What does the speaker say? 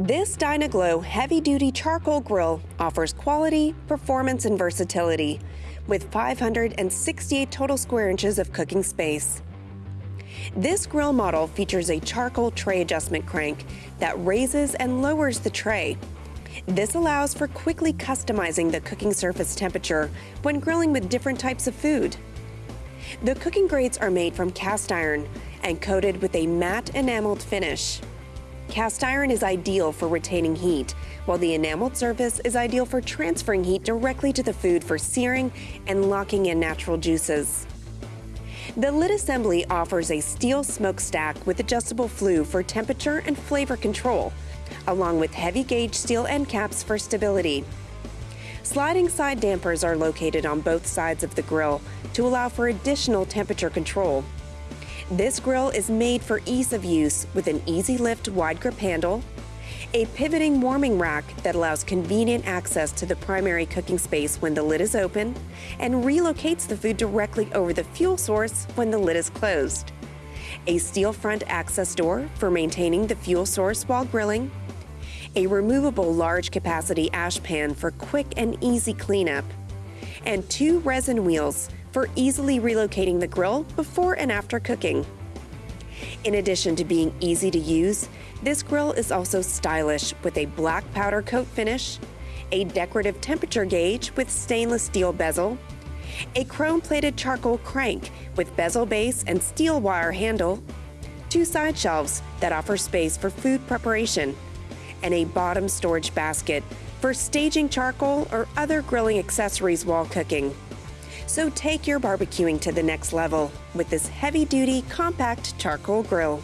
This Dyna-Glo heavy-duty charcoal grill offers quality, performance, and versatility with 568 total square inches of cooking space. This grill model features a charcoal tray adjustment crank that raises and lowers the tray. This allows for quickly customizing the cooking surface temperature when grilling with different types of food. The cooking grates are made from cast iron and coated with a matte enameled finish. Cast iron is ideal for retaining heat, while the enameled surface is ideal for transferring heat directly to the food for searing and locking in natural juices. The lid assembly offers a steel smokestack with adjustable flue for temperature and flavor control, along with heavy gauge steel end caps for stability. Sliding side dampers are located on both sides of the grill to allow for additional temperature control. This grill is made for ease of use with an easy lift wide grip handle, a pivoting warming rack that allows convenient access to the primary cooking space when the lid is open and relocates the food directly over the fuel source when the lid is closed. A steel front access door for maintaining the fuel source while grilling, a removable large capacity ash pan for quick and easy cleanup, and two resin wheels for easily relocating the grill before and after cooking. In addition to being easy to use, this grill is also stylish with a black powder coat finish, a decorative temperature gauge with stainless steel bezel, a chrome-plated charcoal crank with bezel base and steel wire handle, two side shelves that offer space for food preparation, and a bottom storage basket for staging charcoal or other grilling accessories while cooking. So take your barbecuing to the next level with this heavy-duty compact charcoal grill.